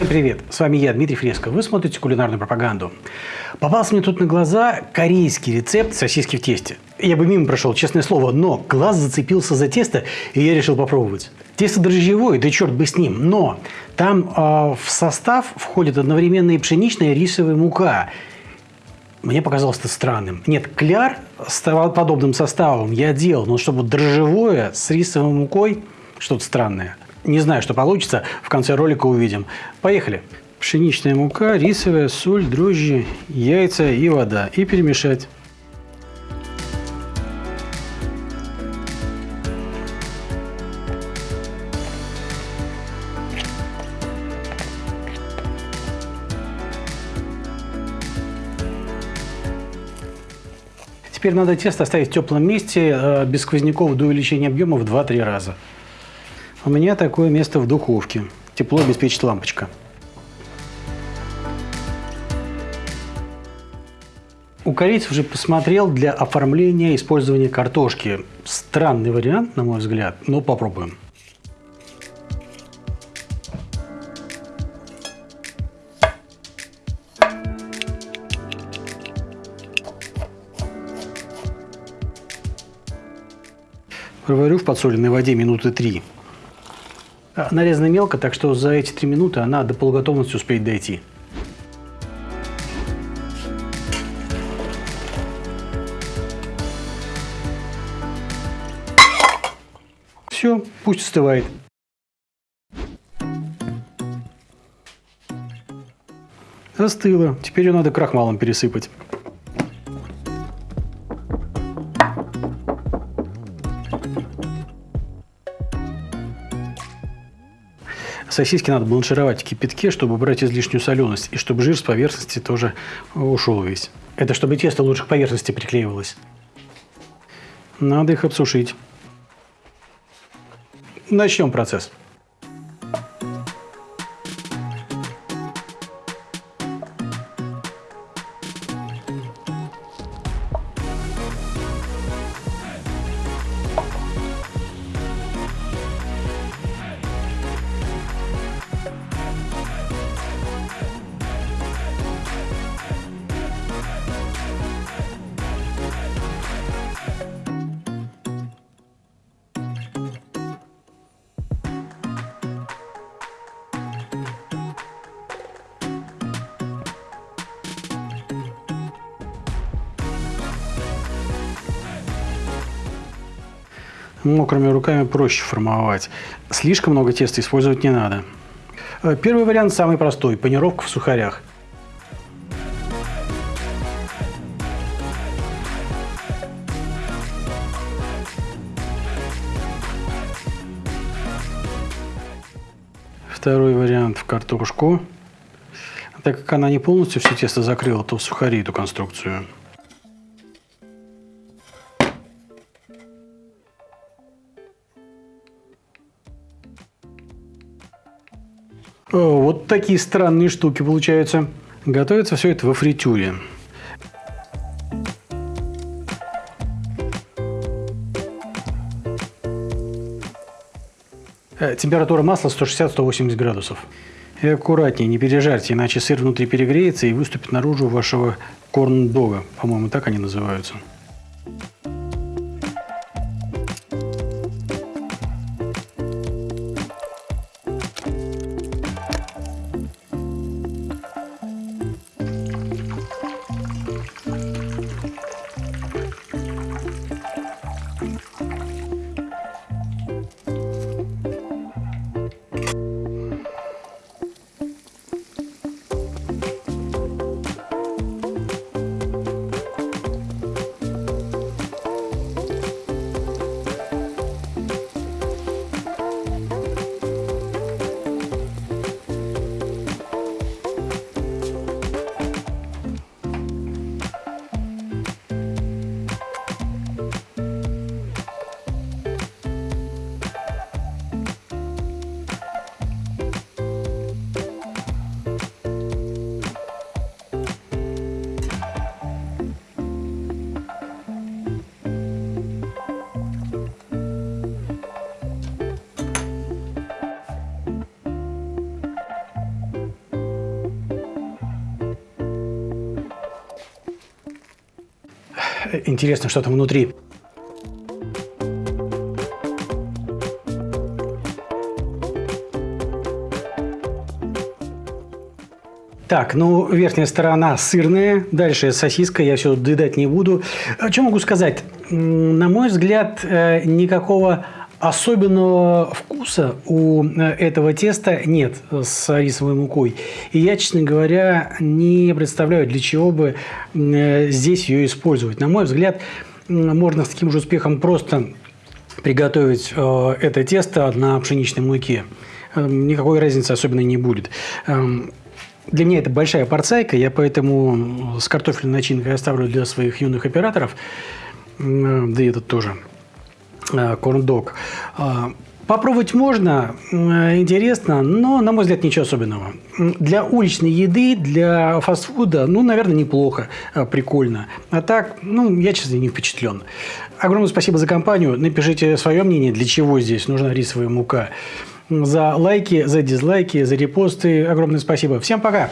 Привет, с вами я, Дмитрий Фреско. Вы смотрите кулинарную пропаганду. Попался мне тут на глаза корейский рецепт сосиски в тесте. Я бы мимо прошел, честное слово, но глаз зацепился за тесто, и я решил попробовать. Тесто дрожжевое, да черт бы с ним, но там э, в состав входит одновременно и пшеничная, и рисовая мука. Мне показалось это странным. Нет, кляр с подобным составом я делал, но чтобы дрожжевое с рисовой мукой, что-то странное. Не знаю, что получится, в конце ролика увидим. Поехали. Пшеничная мука, рисовая, соль, дрожжи, яйца и вода. И перемешать. Теперь надо тесто оставить в теплом месте, э, без сквозняков до увеличения объема в 2-3 раза. У меня такое место в духовке. Тепло обеспечит лампочка. У корейцев уже посмотрел для оформления использования картошки. Странный вариант, на мой взгляд, но попробуем. Проварю в подсоленной воде минуты три. Нарезана мелко, так что за эти три минуты она до полуготовности успеет дойти. Все, пусть остывает. Остыло. Теперь ее надо крахмалом пересыпать. Сосиски надо бланшировать в кипятке, чтобы убрать излишнюю соленость, и чтобы жир с поверхности тоже ушел весь. Это чтобы тесто лучше к поверхности приклеивалось. Надо их обсушить. Начнем процесс. Мокрыми руками проще формовать. Слишком много теста использовать не надо. Э, первый вариант самый простой – панировка в сухарях. Второй вариант в картошку. Так как она не полностью все тесто закрыла, то сухари эту конструкцию. Вот такие странные штуки получаются. Готовится все это во фритюре. Э, температура масла 160-180 градусов. И аккуратнее, не пережарьте, иначе сыр внутри перегреется и выступит наружу вашего корн-дога. По-моему, так они называются. Интересно, что там внутри. Так, ну, верхняя сторона сырная, дальше сосиска, я все доедать не буду. А Что могу сказать? На мой взгляд, э, никакого особенного вкуса у э, этого теста нет с рисовой мукой. И я, честно говоря, не представляю, для чего бы э, здесь ее использовать. На мой взгляд, можно с таким же успехом просто приготовить это тесто на пшеничной муке. Никакой разницы особенно не будет. Эм, для меня это большая порцайка, я поэтому с картофельной начинкой оставлю для своих юных операторов, да и этот тоже, э, корн-дог. А, попробовать можно, интересно, но, на мой взгляд, ничего особенного. Для уличной еды, для фастфуда, ну, наверное, неплохо, э, прикольно. А так, ну, я, честно, не впечатлен. Огромное спасибо за компанию. Напишите свое мнение, для чего здесь нужна рисовая мука за лайки, за дизлайки, за репосты. Огромное спасибо. Всем пока!